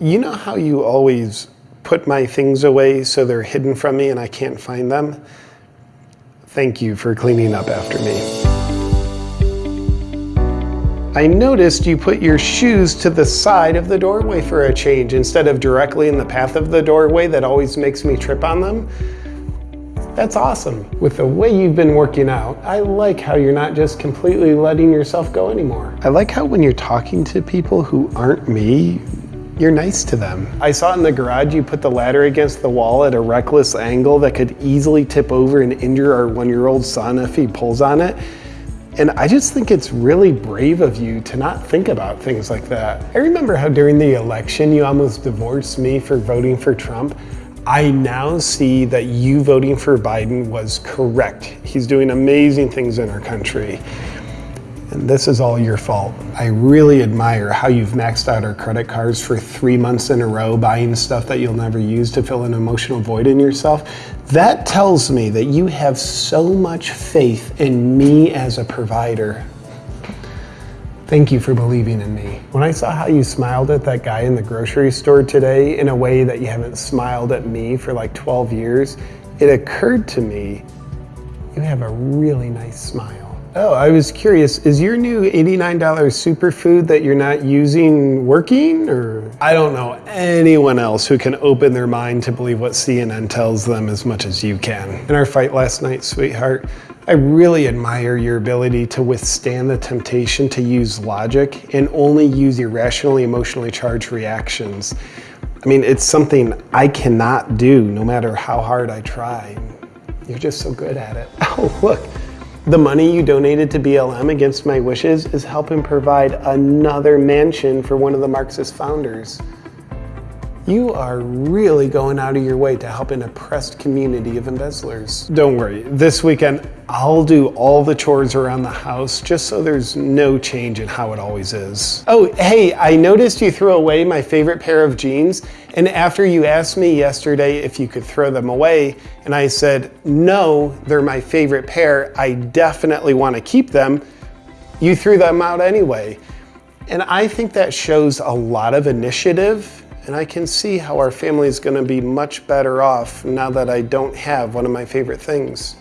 You know how you always put my things away so they're hidden from me and I can't find them? Thank you for cleaning up after me. I noticed you put your shoes to the side of the doorway for a change instead of directly in the path of the doorway that always makes me trip on them. That's awesome. With the way you've been working out, I like how you're not just completely letting yourself go anymore. I like how when you're talking to people who aren't me, you're nice to them. I saw in the garage you put the ladder against the wall at a reckless angle that could easily tip over and injure our one-year-old son if he pulls on it. And I just think it's really brave of you to not think about things like that. I remember how during the election you almost divorced me for voting for Trump. I now see that you voting for Biden was correct. He's doing amazing things in our country. And this is all your fault. I really admire how you've maxed out our credit cards for three months in a row, buying stuff that you'll never use to fill an emotional void in yourself. That tells me that you have so much faith in me as a provider. Thank you for believing in me. When I saw how you smiled at that guy in the grocery store today in a way that you haven't smiled at me for like 12 years, it occurred to me you have a really nice smile. Oh, I was curious, is your new $89 superfood that you're not using working or? I don't know anyone else who can open their mind to believe what CNN tells them as much as you can. In our fight last night, sweetheart, I really admire your ability to withstand the temptation to use logic and only use irrationally emotionally charged reactions. I mean, it's something I cannot do no matter how hard I try. You're just so good at it. Oh, look. The money you donated to BLM against my wishes is helping provide another mansion for one of the Marxist founders. You are really going out of your way to help an oppressed community of embezzlers. Don't worry, this weekend I'll do all the chores around the house just so there's no change in how it always is. Oh, hey, I noticed you threw away my favorite pair of jeans, and after you asked me yesterday if you could throw them away, and I said, no, they're my favorite pair, I definitely want to keep them, you threw them out anyway. And I think that shows a lot of initiative and I can see how our family is going to be much better off now that I don't have one of my favorite things.